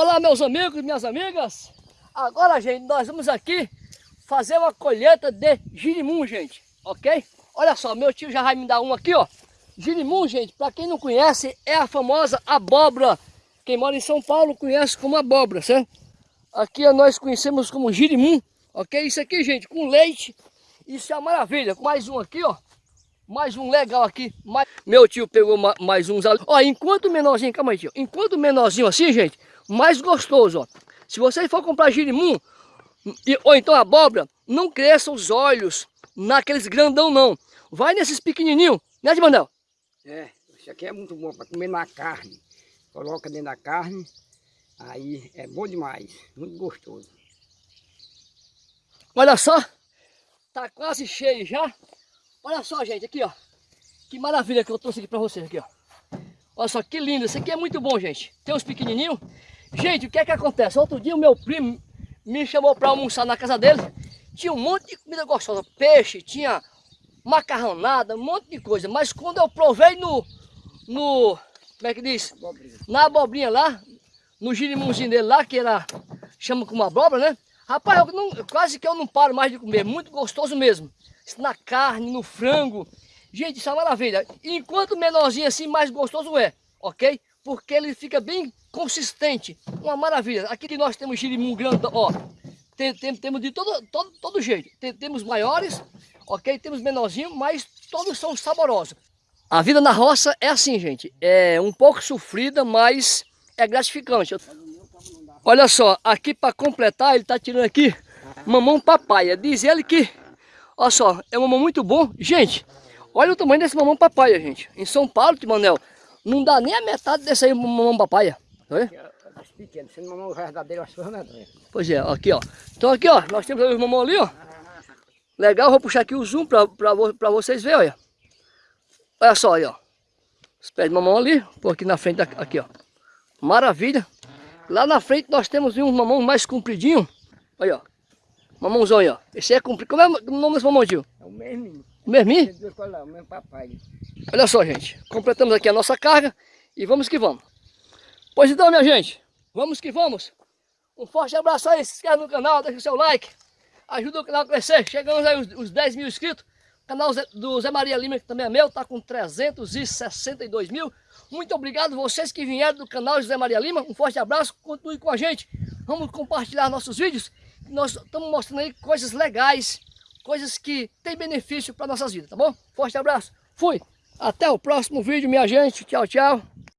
Olá meus amigos, minhas amigas. Agora, gente, nós vamos aqui fazer uma colheita de girimum, gente. Ok? Olha só, meu tio já vai me dar um aqui, ó. Girimum, gente, para quem não conhece, é a famosa abóbora. Quem mora em São Paulo conhece como abóbora, certo? Aqui nós conhecemos como girimum, ok? Isso aqui, gente, com leite, isso é uma maravilha. Mais um aqui, ó. Mais um legal aqui. Mais... Meu tio pegou mais uns ali. Ó, enquanto menorzinho, calma aí, tio. Enquanto menorzinho assim, gente, mais gostoso, ó. Se você for comprar girimum, ou então abóbora, não cresça os olhos naqueles grandão, não. Vai nesses pequenininhos, né, Edmandel? É, isso aqui é muito bom para comer na carne. Coloca dentro da carne, aí é bom demais, muito gostoso. Olha só, tá quase cheio já. Olha só, gente, aqui, ó. Que maravilha que eu trouxe aqui para vocês aqui, ó. Olha só, que lindo. Isso aqui é muito bom, gente. Tem uns pequenininhos. Gente, o que é que acontece? Outro dia o meu primo me chamou para almoçar na casa dele. Tinha um monte de comida gostosa. Peixe, tinha macarronada, um monte de coisa. Mas quando eu provei no... no como é que diz? Abobrinha. Na abobrinha lá, no girimunzinho dele lá, que era... Chama como abóbora, né? Rapaz, eu não, quase que eu não paro mais de comer. Muito gostoso mesmo. Na carne, no frango. Gente, isso é uma maravilha. Enquanto menorzinho assim, mais gostoso é. Ok? Porque ele fica bem consistente. Uma maravilha. Aqui nós temos girimum grande, ó. Tem, tem, temos de todo, todo, todo jeito. Tem, temos maiores, ok? Temos menorzinho, mas todos são saborosos. A vida na roça é assim, gente. É um pouco sofrida, mas é gratificante. Olha só, aqui para completar, ele está tirando aqui mamão papaya. Diz ele que, olha só, é um mamão muito bom. Gente, olha o tamanho desse mamão papaya, gente. Em São Paulo, Timanel, não dá nem a metade desse aí mamão papaya. Pequeno, sendo mamão verdadeiro, acho que Pois é, aqui ó. Então aqui ó, nós temos os mamão ali ó. Legal, vou puxar aqui o zoom para pra vocês verem, olha. Olha só aí ó. Os pés de mamão ali, por aqui na frente, aqui ó. Maravilha. Lá na frente nós temos um mamão mais compridinho. Olha ó. Mamãozão aí ó. Esse é comprido. Como é o nome desse mamãozinho? É o mesmo. O mesmo? O mesmo papai. Olha só gente, completamos aqui a nossa carga e vamos que vamos. Pois então, minha gente, vamos que vamos. Um forte abraço aí, se inscreve no canal, deixa o seu like, ajuda o canal a crescer. Chegamos aí os, os 10 mil inscritos. O canal do Zé Maria Lima, que também é meu, está com 362 mil. Muito obrigado vocês que vieram do canal do Zé Maria Lima. Um forte abraço, continue com a gente. Vamos compartilhar nossos vídeos. Nós estamos mostrando aí coisas legais, coisas que têm benefício para nossas vidas, tá bom? Forte abraço, fui! Até o próximo vídeo, minha gente. Tchau, tchau.